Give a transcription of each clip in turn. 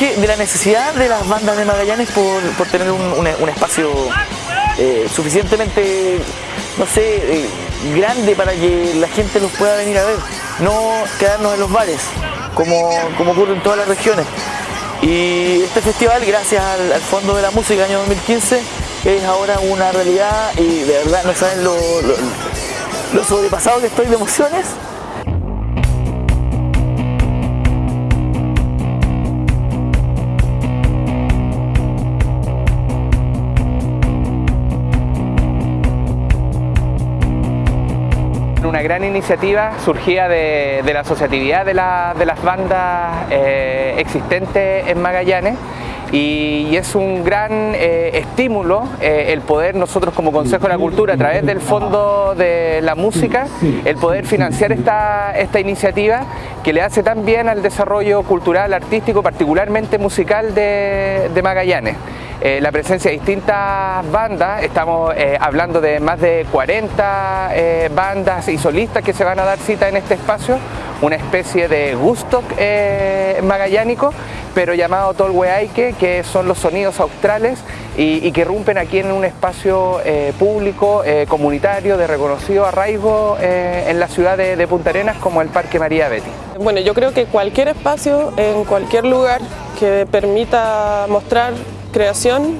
de la necesidad de las bandas de Magallanes por, tener un, espacio eh, suficientemente, no sé, eh, grande para que la gente los pueda venir a ver, no quedarnos en los bares, como, como ocurre en todas las regiones. Y este festival, gracias al, Fondo de la Música año 2015, es ahora una realidad y de verdad no saben lo, lo sobrepasado que estoy de emociones una gran iniciativa surgida de, la asociatividad de, las bandas eh, existentes en Magallanes y, es un gran eh, estímulo eh, el poder nosotros como Consejo de la Cultura a través del Fondo de la Música, el poder financiar esta iniciativa que le hace tan bien al desarrollo cultural, artístico, particularmente musical de, Magallanes. Eh, la presencia de distintas bandas, estamos hablando de más de 40 bandas y solistas que se van a dar cita en este espacio, una especie de gusto magallánico pero llamado Tolhueaike, que son los sonidos australes y, que rompen aquí en un espacio eh, público, eh, comunitario, de reconocido arraigo eh, en la ciudad de, Punta Arenas como el Parque María Betty. Bueno, yo creo que cualquier espacio, en cualquier lugar que permita mostrar creación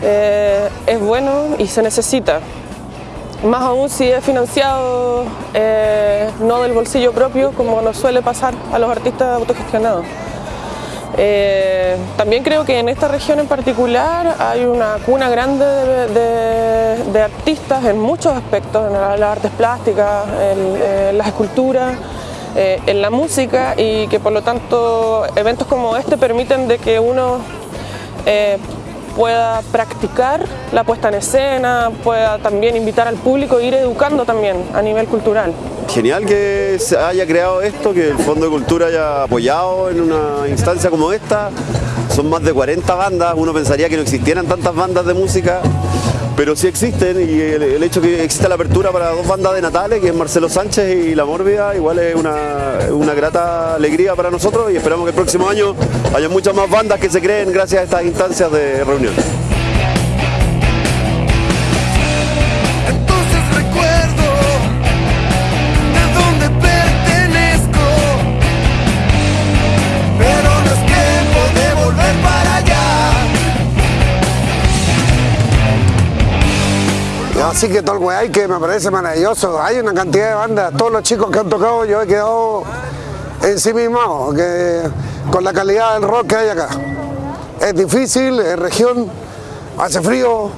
es bueno y se necesita. Más aún si es financiado no del bolsillo propio, como nos suele pasar a los artistas autogestionados. Eh, también creo que en esta región en particular hay una cuna grande de, artistas en muchos aspectos, en las artes plásticas, en, las esculturas, eh, en la música y que por lo tanto eventos como este permiten de que uno eh, pueda practicar la puesta en escena, pueda también invitar al público e ir educando también a nivel cultural. Genial que se haya creado esto, que el Fondo de Cultura haya apoyado en una instancia como esta. Son más de 40 bandas, uno pensaría que no existieran tantas bandas de música, pero sí existen y el, hecho que exista la apertura para dos bandas de Natales, que es Marcelo Sánchez y La Mórbida, igual es una, una grata alegría para nosotros y esperamos que el próximo año haya muchas más bandas que se creen gracias a estas instancias de reunión. Así que todo el hay que me parece maravilloso. Hay una cantidad de bandas, todos los chicos que han tocado yo he quedado en sí mismo, que, con la calidad del rock que hay acá. Es difícil, es región, hace frío,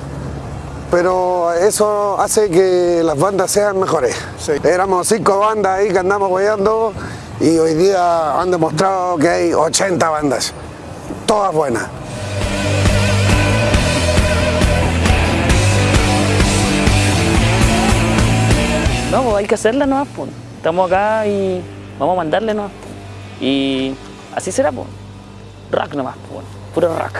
pero eso hace que las bandas sean mejores. Éramos cinco bandas ahí que andamos guiando y hoy día han demostrado que hay 80 bandas, todas buenas. No, pues hay que hacerla nomás, pues. Estamos acá y vamos a mandarle nomás. Y así será, pues. Rock nomás, pues. Puro rock.